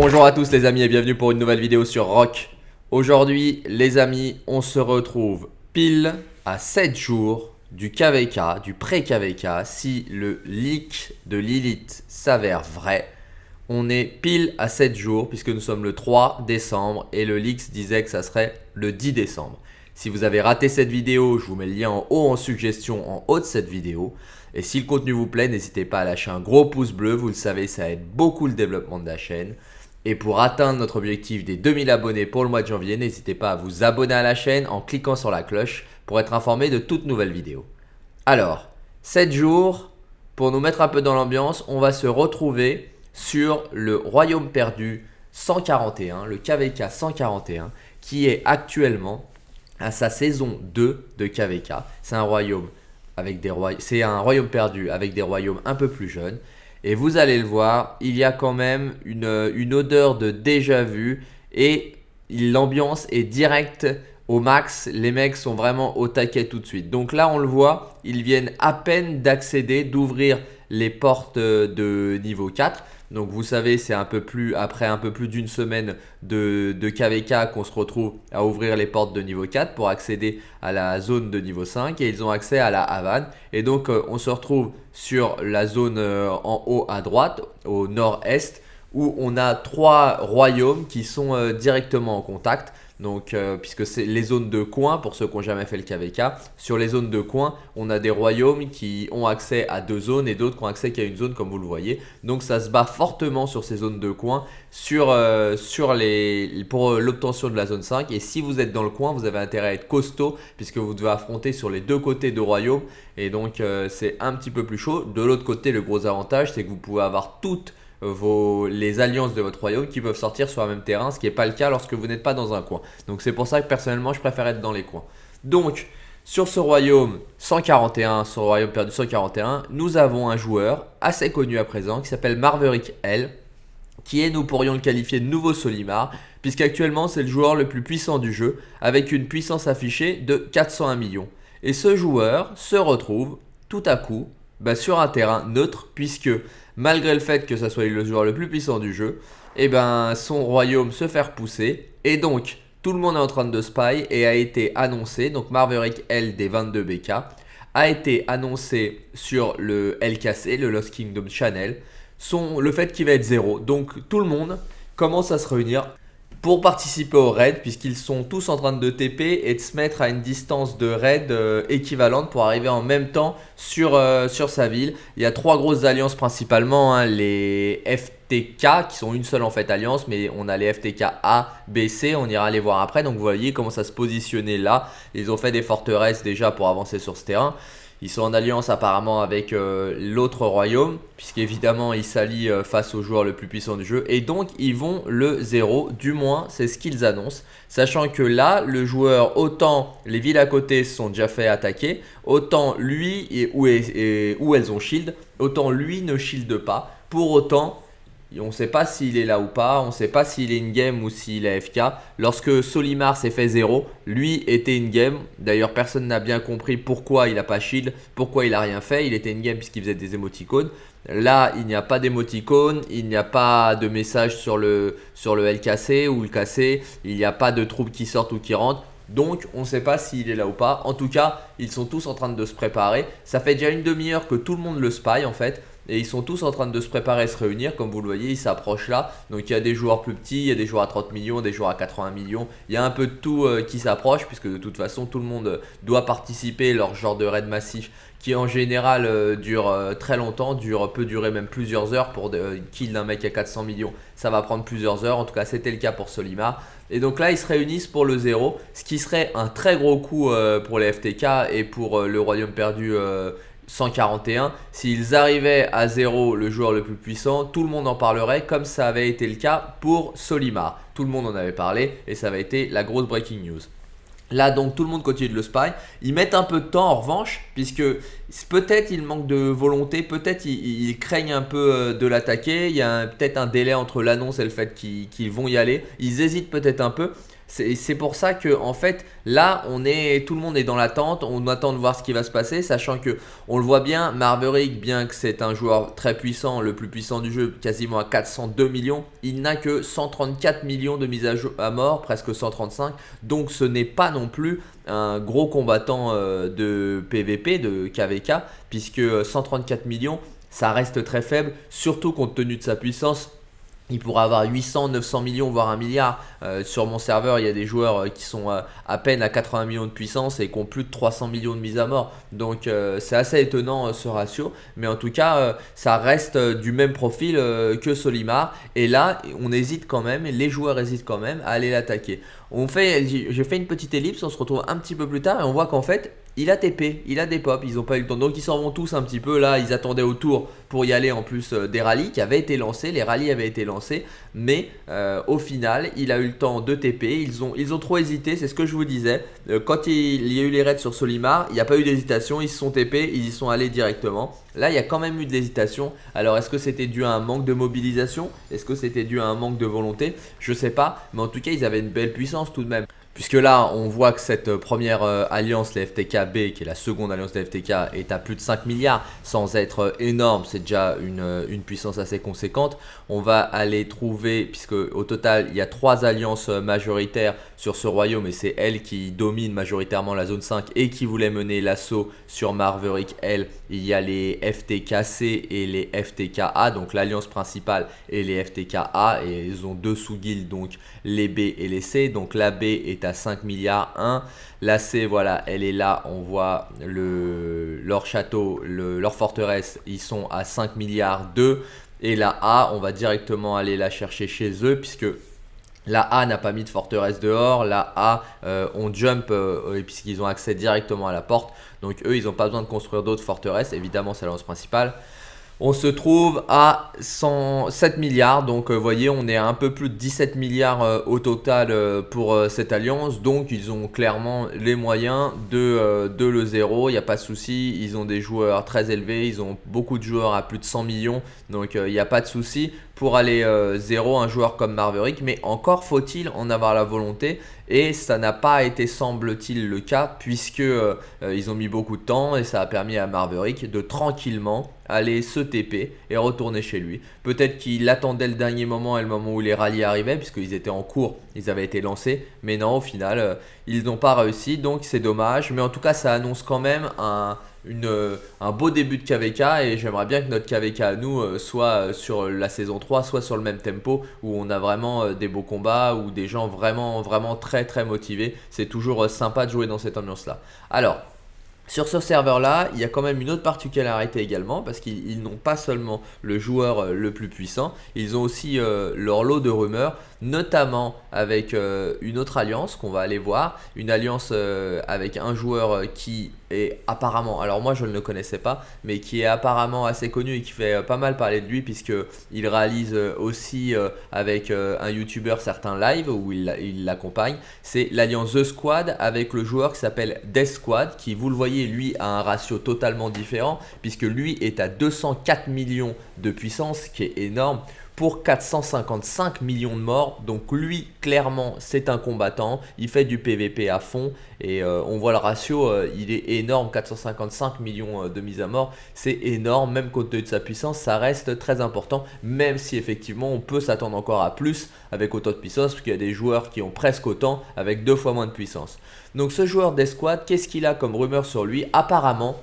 Bonjour à tous les amis et bienvenue pour une nouvelle vidéo sur Rock. Aujourd'hui les amis, on se retrouve pile à 7 jours du KVK, du pré-KVK. Si le leak de Lilith s'avère vrai, on est pile à 7 jours puisque nous sommes le 3 décembre et le leak disait que ça serait le 10 décembre. Si vous avez raté cette vidéo, je vous mets le lien en haut en suggestion en haut de cette vidéo. Et si le contenu vous plaît, n'hésitez pas à lâcher un gros pouce bleu. Vous le savez, ça aide beaucoup le développement de la chaîne. Et pour atteindre notre objectif des 2000 abonnés pour le mois de janvier, n'hésitez pas à vous abonner à la chaîne en cliquant sur la cloche pour être informé de toutes nouvelles vidéos. Alors, 7 jours, pour nous mettre un peu dans l'ambiance, on va se retrouver sur le Royaume perdu 141, le KVK 141, qui est actuellement à sa saison 2 de KVK. C'est un royaume perdu avec des royaumes un peu plus jeunes. Et vous allez le voir, il y a quand même une, odeur de déjà vu et l'ambiance est directe au max. Les mecs sont vraiment au taquet tout de suite. Donc là, on le voit, ils viennent à peine d'accéder, d'ouvrir les portes de niveau 4. Donc vous savez, c'est un peu plus après un peu plus d'une semaine de, de KVK qu'on se retrouve à ouvrir les portes de niveau 4 pour accéder à la zone de niveau 5 et ils ont accès à la Havane. Et donc euh, on se retrouve sur la zone euh, en haut à droite, au nord-est, où on a trois royaumes qui sont euh, directement en contact. Donc, euh, puisque c'est les zones de coin, pour ceux qui n'ont jamais fait le KVK, sur les zones de coin, on a des royaumes qui ont accès à deux zones et d'autres qui ont accès qu'à une zone, comme vous le voyez. Donc, ça se bat fortement sur ces zones de coin sur, euh, les, pour euh, l'obtention de la zone 5. Et si vous êtes dans le coin, vous avez intérêt à être costaud, puisque vous devez affronter sur les deux côtés de royaume. Et donc, c'est un petit peu plus chaud. De l'autre côté, le gros avantage, c'est que vous pouvez avoir toutes les alliances de votre royaume qui peuvent sortir sur un même terrain, ce qui n'est pas le cas lorsque vous n'êtes pas dans un coin. Donc c'est pour ça que personnellement je préfère être dans les coins. Donc sur ce royaume 141, ce royaume perdu 141, nous avons un joueur assez connu à présent qui s'appelle Marverick L, qui est, nous pourrions le qualifier de nouveau Solimar, puisqu'actuellement c'est le joueur le plus puissant du jeu, avec une puissance affichée de 401 millions. Et ce joueur se retrouve tout à coup bah, sur un terrain neutre, puisque malgré le fait que ça soit le joueur le plus puissant du jeu, et eh ben son royaume se fait repousser. Et donc, tout le monde est en train de spy et a été annoncé, donc Marverick L des 22 BK, a été annoncé sur le LKC, le Lost Kingdom Channel, son, le fait qu'il va être zéro. Donc tout le monde commence à se réunir pour participer au raid puisqu'ils sont tous en train de TP et de se mettre à une distance de raid euh, équivalente pour arriver en même temps sur, euh, sur sa ville. Il y a trois grosses alliances principalement, hein, les FTK qui sont une seule en fait alliance mais on a les FTK A, B, C, on ira les voir après donc vous voyez comment ça se positionner là. Ils ont fait des forteresses déjà pour avancer sur ce terrain. Ils sont en alliance apparemment avec euh, l'autre royaume, puisqu'évidemment ils s'allient euh, face au joueur le plus puissant du jeu. Et donc ils vont le 0, du moins c'est ce qu'ils annoncent. Sachant que là, le joueur, autant les villes à côté se sont déjà fait attaquer, autant lui, et et où elles ont shield, autant lui ne shield pas. Pour autant, on ne sait pas s'il est là ou pas, on ne sait pas s'il est in-game ou s'il est FK. Lorsque Solimar s'est fait 0, lui était in-game. D'ailleurs, personne n'a bien compris pourquoi il n'a pas shield, pourquoi il n'a rien fait. Il était in-game puisqu'il faisait des émoticônes. Là, il n'y a pas d'émoticône, il n'y a pas de message sur le, LKC ou le KC, il n'y a pas de troupes qui sortent ou qui rentrent. Donc, on ne sait pas s'il est là ou pas. En tout cas, ils sont tous en train de se préparer. Ça fait déjà une demi-heure que tout le monde le spy en fait. Et ils sont tous en train de se préparer se réunir. Comme vous le voyez, ils s'approchent là. Donc, il y a des joueurs plus petits, il y a des joueurs à 30 millions, des joueurs à 80 millions. Il y a un peu de tout euh, qui s'approche puisque de toute façon, tout le monde doit participer leur genre de raid massif qui en général euh, dure euh, très longtemps, dure, peut durer même plusieurs heures pour de, kill d'un mec à 400 millions. Ça va prendre plusieurs heures. En tout cas, c'était le cas pour Solimar. Et donc là, ils se réunissent pour le 0, ce qui serait un très gros coup pour les FTK et pour le Royaume perdu 141. Euh, S'ils arrivaient à 0, le joueur le plus puissant, tout le monde en parlerait comme ça avait été le cas pour Solimar. Tout le monde en avait parlé et ça avait été la grosse breaking news. Là donc tout le monde continue de le spy. Ils mettent un peu de temps en revanche puisque peut-être il manque de volonté, peut-être ils, craignent un peu euh, de l'attaquer. Il y a peut-être un délai entre l'annonce et le fait qu'ils vont y aller. Ils hésitent peut-être un peu. C'est pour ça que en fait là on est tout le monde est dans l'attente, on attend de voir ce qui va se passer, sachant que on le voit bien, Marverick, bien que c'est un joueur très puissant, le plus puissant du jeu, quasiment à 402 millions, il n'a que 134 millions de mises à, à mort, presque 135, donc ce n'est pas non plus un gros combattant euh, de PVP, de KVK, puisque 134 millions, ça reste très faible, surtout compte tenu de sa puissance il pourra avoir 800, 900 millions, voire un milliard. Euh, sur mon serveur, il y a des joueurs euh, qui sont euh, à peine à 80 millions de puissance et qui ont plus de 300 millions de mises à mort. Donc c'est assez étonnant ce ratio. Mais en tout cas, ça reste du même profil que Solimar. Et là, on hésite quand même, les joueurs hésitent quand même à aller l'attaquer. On fait, j'ai fait une petite ellipse, on se retrouve un petit peu plus tard et on voit qu'en fait, il a TP, il a des pop, ils n'ont pas eu le temps. Donc ils s'en vont tous un petit peu. Là, ils attendaient au tour pour y aller en plus euh, des rallyes qui avaient été lancés. Les rallyes avaient été lancés. Mais euh, au final, il a eu le temps de TP. Ils ont, trop hésité, c'est ce que je vous disais. Euh, quand il, y a eu les raids sur Solimar, il n'y a pas eu d'hésitation. Ils se sont TP, ils y sont allés directement. Là, il y a quand même eu de l'hésitation. Alors, est-ce que c'était dû à un manque de mobilisation? Est-ce que c'était dû à un manque de volonté? Je sais pas. Mais en tout cas, ils avaient une belle puissance tout de même. Puisque là, on voit que cette euh, première euh, alliance, les FTK-B, qui est la seconde alliance des FTK, est à plus de 5 milliards, sans être euh, énorme, c'est déjà une, une, puissance assez conséquente. On va aller trouver, puisque au total, il y a trois alliances majoritaires sur ce royaume, et c'est elle qui domine majoritairement la zone 5 et qui voulait mener l'assaut sur Marverick L. Il y a les FTK-C et les FTK-A, donc l'alliance principale et les FTK-A, et ils ont deux sous-guildes, donc les B et les C. Donc la B est à 5 milliards 1. La C, voilà, elle est là. On voit le, leur château, leur forteresse, ils sont à 5 milliards 2. Et la A, on va directement aller la chercher chez eux puisque la A n'a pas mis de forteresse dehors, la A, euh, on jump euh, puisqu'ils ont accès directement à la porte. Donc eux, ils n'ont pas besoin de construire d'autres forteresses, évidemment c'est l'annonce principale. On se trouve à 107 milliards, donc euh, vous voyez on est à un peu plus de 17 milliards euh, au total euh, pour cette alliance, donc ils ont clairement les moyens de, de le zéro, il n'y a pas de souci, ils ont des joueurs très élevés, ils ont beaucoup de joueurs à plus de 100 millions, donc il n'y a pas de souci pour aller zéro un joueur comme Marverick, mais encore faut-il en avoir la volonté et ça n'a pas été semble-t-il le cas puisque ils ont mis beaucoup de temps et ça a permis à Marverick de tranquillement aller se TP et retourner chez lui. Peut-être qu'il attendait le dernier moment et le moment où les rallyes arrivaient, puisqu'ils étaient en cours, ils avaient été lancés. Mais non, au final, euh, ils n'ont pas réussi, donc c'est dommage. Mais en tout cas, ça annonce quand même un, une, un beau début de KVK et j'aimerais bien que notre KVK à nous euh, soit sur la saison 3, soit sur le même tempo où on a vraiment euh, des beaux combats ou des gens vraiment, vraiment très très motivés. C'est toujours sympa de jouer dans cette ambiance là. Alors, sur ce serveur-là, il y a quand même une autre particularité également parce qu'ils n'ont pas seulement le joueur euh, le plus puissant, ils ont aussi euh, leur lot de rumeurs, notamment avec euh, une autre alliance qu'on va aller voir, une alliance avec un joueur qui est apparemment, alors moi je ne le connaissais pas, mais qui est apparemment assez connu et qui fait pas mal parler de lui puisque il réalise aussi avec un YouTuber certains lives où il l'accompagne, c'est l'alliance The Squad avec le joueur qui s'appelle Death Squad qui vous le voyez lui, a un ratio totalement différent, puisque lui est à 204 millions de puissance, qui est énorme, pour 455 millions de morts. Donc lui, clairement, c'est un combattant. Il fait du PVP à fond. Et euh, on voit le ratio, euh, il est énorme. 455 millions euh, de mises à mort. C'est énorme. Même compte tenu de sa puissance, ça reste très important. Même si effectivement, on peut s'attendre encore à plus avec autant de puissance. Parce qu'il y a des joueurs qui ont presque autant avec deux fois moins de puissance. Donc ce joueur d'escouade, qu'est-ce qu'il a comme rumeur sur lui? Apparemment,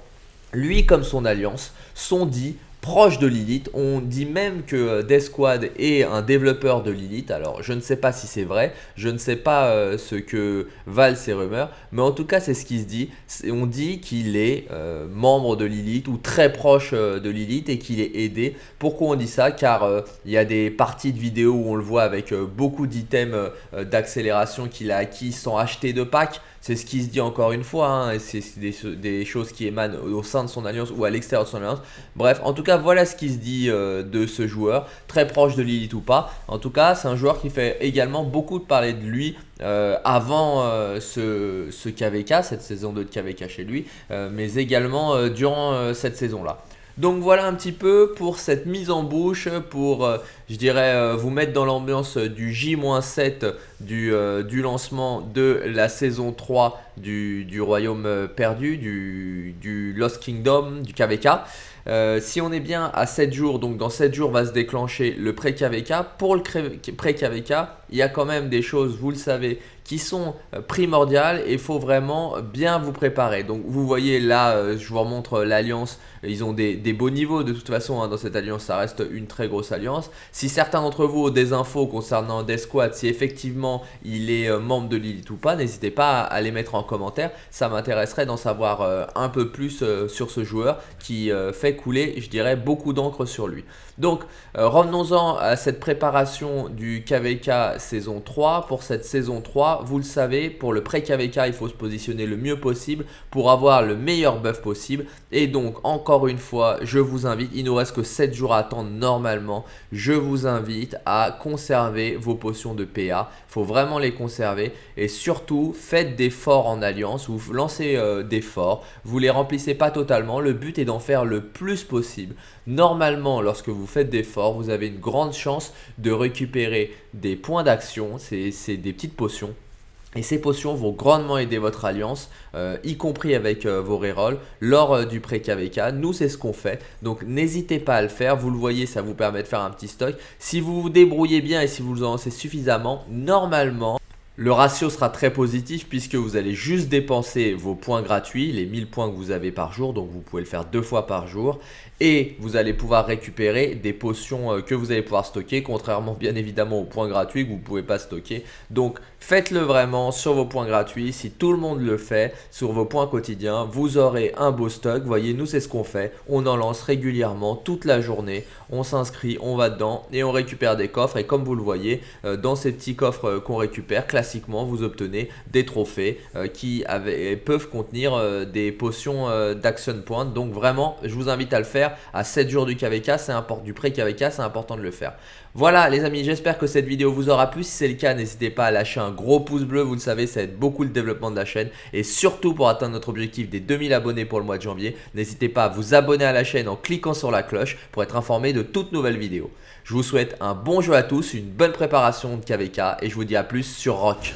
lui comme son alliance sont dit proche de Lilith. On dit même que euh, Death Squad est un développeur de Lilith. Alors je ne sais pas si c'est vrai, je ne sais pas euh, ce que valent ces rumeurs, mais en tout cas c'est ce qui se dit. On dit qu'il est euh, membre de Lilith ou très proche de Lilith et qu'il est aidé. Pourquoi on dit ça? Car il y a des parties de vidéos où on le voit avec beaucoup d'items d'accélération qu'il a acquis sans acheter de pack. C'est ce qui se dit encore une fois, hein, c'est des, choses qui émanent au sein de son alliance ou à l'extérieur de son alliance. Bref, en tout cas, voilà ce qui se dit euh, de ce joueur, très proche de Lilith ou pas. En tout cas, c'est un joueur qui fait également beaucoup de parler de lui euh, avant euh, ce, KVK, cette saison 2 de KVK chez lui, mais également durant cette saison-là. Donc voilà un petit peu pour cette mise en bouche, pour je dirais vous mettre dans l'ambiance du J-7 du, lancement de la saison 3 du, du Royaume perdu, du, du, Lost Kingdom, du KVK. Si on est bien à 7 jours, donc dans 7 jours va se déclencher le pré-KVK. Pour le pré-KVK, il y a quand même des choses, vous le savez, qui sont primordiales et il faut vraiment bien vous préparer. Donc vous voyez là, je vous remontre l'alliance, ils ont des, des beaux niveaux de toute façon hein, dans cette alliance, ça reste une très grosse alliance. Si certains d'entre vous ont des infos concernant Desquad, si effectivement il est euh, membre de Lilith ou pas, n'hésitez pas à, les mettre en commentaire. Ça m'intéresserait d'en savoir euh, un peu plus euh, sur ce joueur qui fait couler, je dirais, beaucoup d'encre sur lui. Donc revenons-en à cette préparation du KVK saison 3. Pour cette saison 3, vous le savez, pour le pré-KVK, il faut se positionner le mieux possible pour avoir le meilleur buff possible. Et donc encore une fois, je vous invite, il nous reste que 7 jours à attendre normalement, je vous invite à conserver vos potions de PA. Il faut vraiment les conserver et surtout faites des forts en alliance, vous lancez euh, des forts, vous les remplissez pas totalement, le but est d'en faire le plus possible. Normalement, lorsque vous faites des forts, vous avez une grande chance de récupérer des points d'action, c'est des petites potions et ces potions vont grandement aider votre alliance, euh, y compris avec euh, vos rerolls, lors euh, du pré-KVK. Nous, c'est ce qu'on fait. Donc, n'hésitez pas à le faire. Vous le voyez, ça vous permet de faire un petit stock. Si vous vous débrouillez bien et si vous en lancez suffisamment, normalement, le ratio sera très positif puisque vous allez juste dépenser vos points gratuits, les 1000 points que vous avez par jour, donc vous pouvez le faire deux fois par jour. Et vous allez pouvoir récupérer des potions que vous allez pouvoir stocker, contrairement bien évidemment aux points gratuits que vous ne pouvez pas stocker. Donc faites-le vraiment sur vos points gratuits. Si tout le monde le fait sur vos points quotidiens, vous aurez un beau stock. Voyez, nous c'est ce qu'on fait. On en lance régulièrement toute la journée. On s'inscrit, on va dedans et on récupère des coffres. Et comme vous le voyez, euh, dans ces petits coffres euh, qu'on récupère, classiquement, vous obtenez des trophées qui peuvent contenir des potions d'action point. Donc vraiment, je vous invite à le faire à 7 jours du KVK, c'est important du pré-KVK, c'est important de le faire. Voilà les amis, j'espère que cette vidéo vous aura plu. Si c'est le cas, n'hésitez pas à lâcher un gros pouce bleu. Vous le savez, ça aide beaucoup le développement de la chaîne. Et surtout pour atteindre notre objectif des 2000 abonnés pour le mois de janvier, n'hésitez pas à vous abonner à la chaîne en cliquant sur la cloche pour être informé de toutes nouvelles vidéos. Je vous souhaite un bon jeu à tous, une bonne préparation de KVK et je vous dis à plus sur Rock.